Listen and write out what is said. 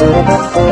Música